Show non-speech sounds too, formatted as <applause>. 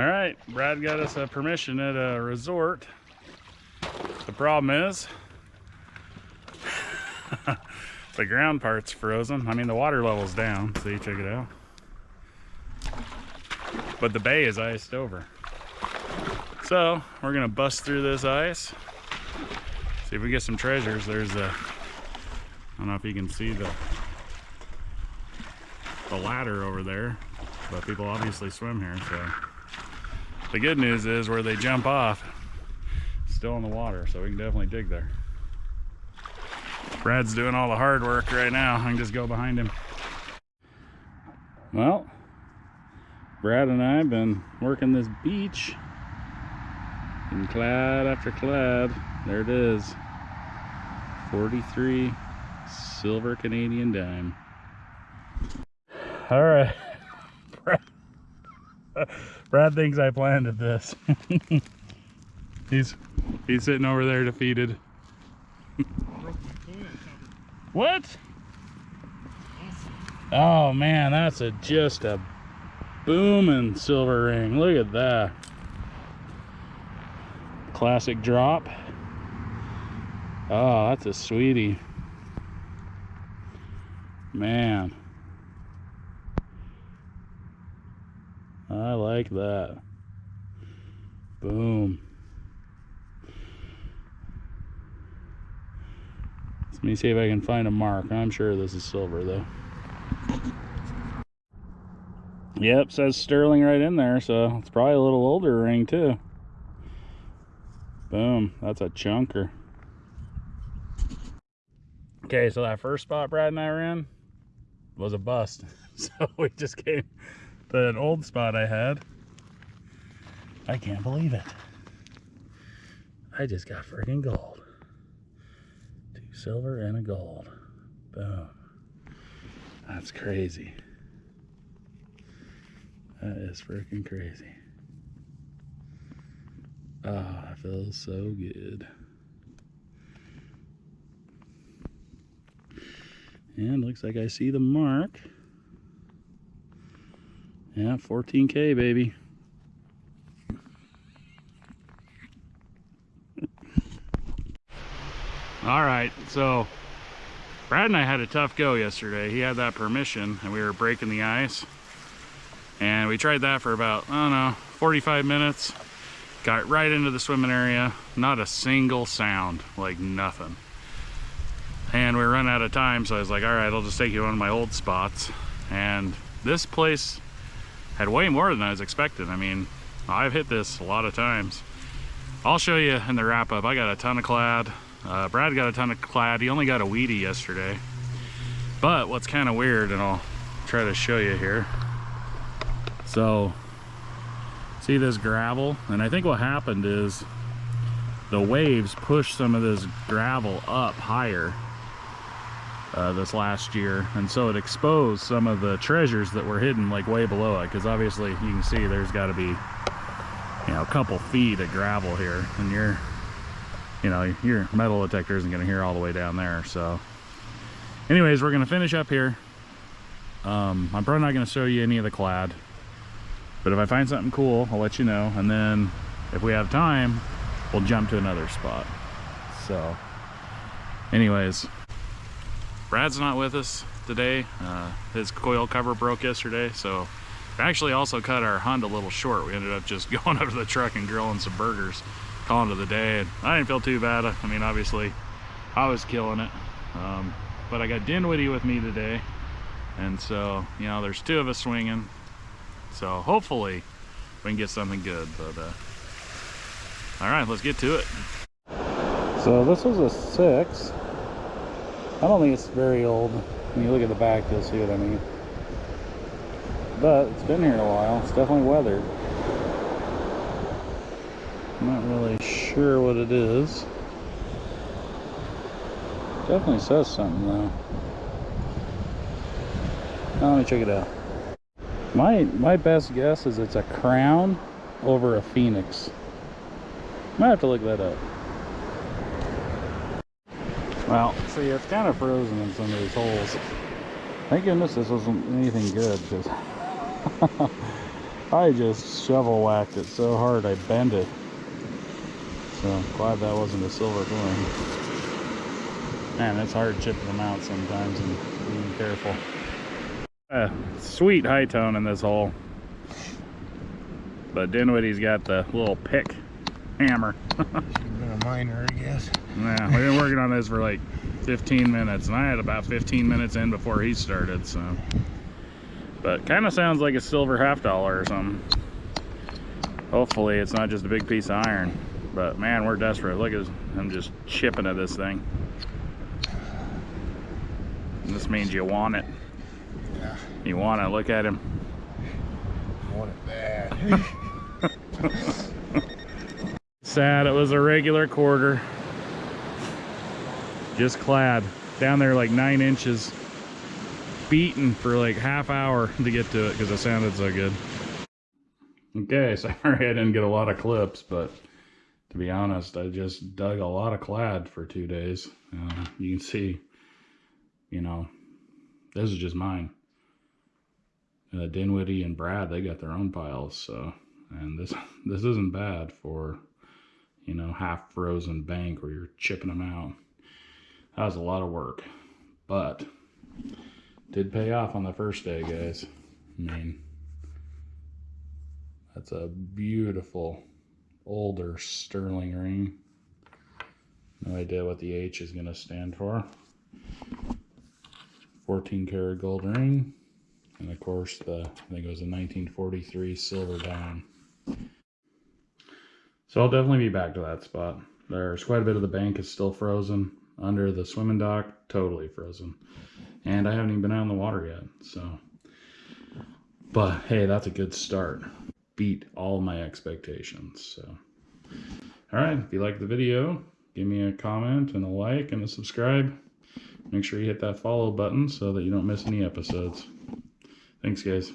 All right, Brad got us a permission at a resort. The problem is <laughs> the ground part's frozen. I mean, the water level's down. See, check it out. But the bay is iced over. So we're gonna bust through this ice. See if we get some treasures. There's a, I don't know if you can see the, the ladder over there, but people obviously swim here, so. The good news is where they jump off, still in the water, so we can definitely dig there. Brad's doing all the hard work right now. I can just go behind him. Well, Brad and I have been working this beach in clad after clad. There it is. 43 silver Canadian dime. All right. <laughs> Brad thinks I planted this. <laughs> he's he's sitting over there defeated. <laughs> what? Oh man, that's a just a booming silver ring. Look at that. Classic drop. Oh, that's a sweetie. Man. I like that. Boom. Let me see if I can find a mark. I'm sure this is silver though. Yep, says sterling right in there, so it's probably a little older ring too. Boom, that's a chunker. Okay, so that first spot Brad and I were in was a bust. <laughs> So we just came to an old spot I had. I can't believe it. I just got freaking gold. Two silver and a gold. Boom. That's crazy. That is freaking crazy. Ah, oh, it feels so good. And looks like I see the mark. Yeah, 14K, baby. All right, so Brad and I had a tough go yesterday. He had that permission and we were breaking the ice. And we tried that for about, I don't know, 45 minutes. Got right into the swimming area. Not a single sound, like nothing and we run out of time so I was like all right I'll just take you to one of my old spots and this place had way more than I was expecting I mean I've hit this a lot of times. I'll show you in the wrap up I got a ton of clad. Uh, Brad got a ton of clad. He only got a wheatie yesterday. But what's kind of weird and I'll try to show you here. So see this gravel? And I think what happened is the waves pushed some of this gravel up higher uh, this last year and so it exposed some of the treasures that were hidden like way below it because obviously you can see there's got to be you know a couple feet of gravel here and your you know your metal detector isn't going to hear all the way down there so. Anyways we're going to finish up here. Um, I'm probably not going to show you any of the clad but if I find something cool I'll let you know and then if we have time we'll jump to another spot so. Anyways Brad's not with us today. Uh, his coil cover broke yesterday, so we actually also cut our hunt a little short. We ended up just <laughs> going up to the truck and grilling some burgers, calling it the day. And I didn't feel too bad. I mean, obviously, I was killing it. Um, but I got Dinwiddie with me today. And so, you know, there's two of us swinging. So hopefully we can get something good. But, uh, all right, let's get to it. So this was a six. I don't think it's very old. When you look at the back, you'll see what I mean. But it's been here a while. It's definitely weathered. I'm not really sure what it is. Definitely says something though. Now, let me check it out. My my best guess is it's a crown over a phoenix. Might have to look that up. Well, see, it's kind of frozen in some of these holes. Thank goodness this wasn't anything good, because <laughs> I just shovel whacked it so hard I bent it. So glad that wasn't a silver coin. Man, it's hard chipping them out sometimes and being careful. Uh, sweet high tone in this hole. But Dinwiddie's got the little pick hammer. <laughs> Minor, I guess. yeah, we've been working on this for like 15 minutes, and I had about 15 minutes in before he started, so. But kind of sounds like a silver half dollar or something. Hopefully it's not just a big piece of iron. But man, we're desperate. Look at him just chipping at this thing. And this means you want it. Yeah. You want it. Look at him. Want it bad. <laughs> <laughs> Sad it was a regular quarter. Just clad. Down there like nine inches. Beaten for like half hour <laughs> to get to it because it sounded so good. Okay, <laughs> sorry I didn't get a lot of clips, but to be honest, I just dug a lot of clad for two days. Uh, you can see, you know, this is just mine. Uh, Dinwiddie and Brad, they got their own piles, so and this <laughs> this isn't bad for you know half frozen bank where you're chipping them out. That was a lot of work but did pay off on the first day guys. I mean that's a beautiful older sterling ring. No idea what the h is going to stand for. 14 karat gold ring. And of course the i think it was a 1943 silver dime so I'll definitely be back to that spot. There's quite a bit of the bank is still frozen. Under the swimming dock, totally frozen. And I haven't even been out in the water yet, so. But hey, that's a good start. Beat all my expectations, so. All right, if you like the video, give me a comment and a like and a subscribe. Make sure you hit that follow button so that you don't miss any episodes. Thanks, guys.